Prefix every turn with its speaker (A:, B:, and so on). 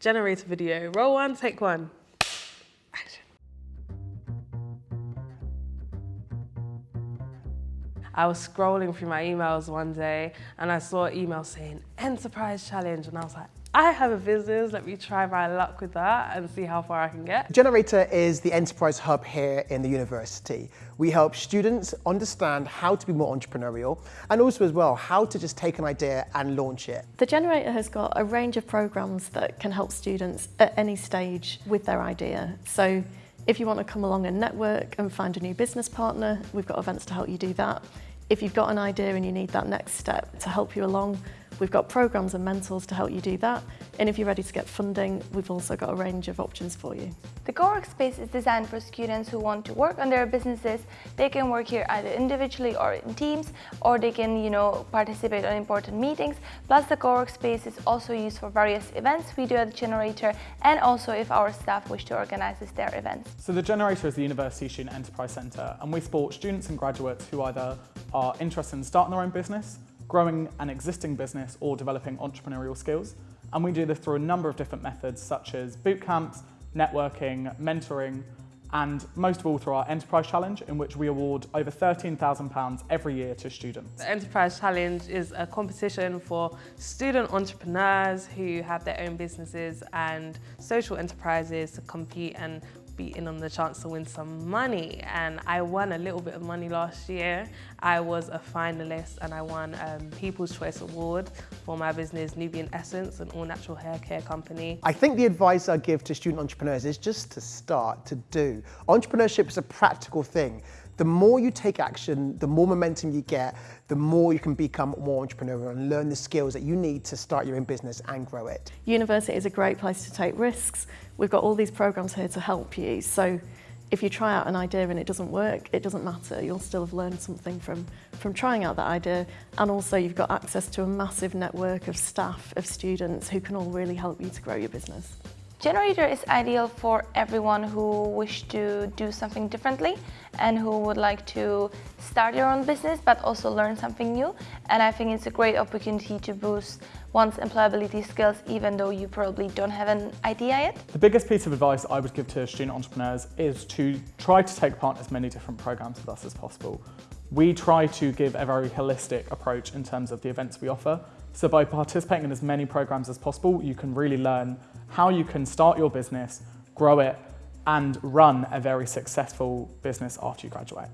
A: Generate a video. Roll one, take one. I was scrolling through my emails one day and I saw an email saying enterprise challenge and I was like, I have a business, let me try my luck with that and see how far I can get.
B: Generator is the enterprise hub here in the university. We help students understand how to be more entrepreneurial and also as well how to just take an idea and launch it.
C: The Generator has got a range of programs that can help students at any stage with their idea. So if you want to come along and network and find a new business partner, we've got events to help you do that. If you've got an idea and you need that next step to help you along, we've got programs and mentors to help you do that. And if you're ready to get funding, we've also got a range of options for you.
D: The co-work space is designed for students who want to work on their businesses. They can work here either individually or in teams, or they can, you know, participate on important meetings. Plus, the co-work space is also used for various events we do at the Generator, and also if our staff wish to organize their events.
E: So the Generator is the University Student Enterprise Centre, and we support students and graduates who either are interested in starting their own business, growing an existing business or developing entrepreneurial skills. And we do this through a number of different methods such as boot camps, networking, mentoring, and most of all through our Enterprise Challenge in which we award over £13,000 every year to students.
A: The Enterprise Challenge is a competition for student entrepreneurs who have their own businesses and social enterprises to compete and beating on the chance to win some money and I won a little bit of money last year. I was a finalist and I won um, People's Choice Award for my business Nubian Essence, an all-natural hair care company.
B: I think the advice I give to student entrepreneurs is just to start, to do. Entrepreneurship is a practical thing. The more you take action, the more momentum you get, the more you can become more entrepreneurial and learn the skills that you need to start your own business and grow it.
C: University is a great place to take risks. We've got all these programs here to help you. So if you try out an idea and it doesn't work, it doesn't matter. You'll still have learned something from, from trying out that idea. And also you've got access to a massive network of staff, of students who can all really help you to grow your business.
D: Generator is ideal for everyone who wish to do something differently and who would like to start your own business but also learn something new. And I think it's a great opportunity to boost one's employability skills even though you probably don't have an idea yet.
E: The biggest piece of advice I would give to student entrepreneurs is to try to take part in as many different programs with us as possible. We try to give a very holistic approach in terms of the events we offer. So by participating in as many programs as possible, you can really learn how you can start your business, grow it, and run a very successful business after you graduate.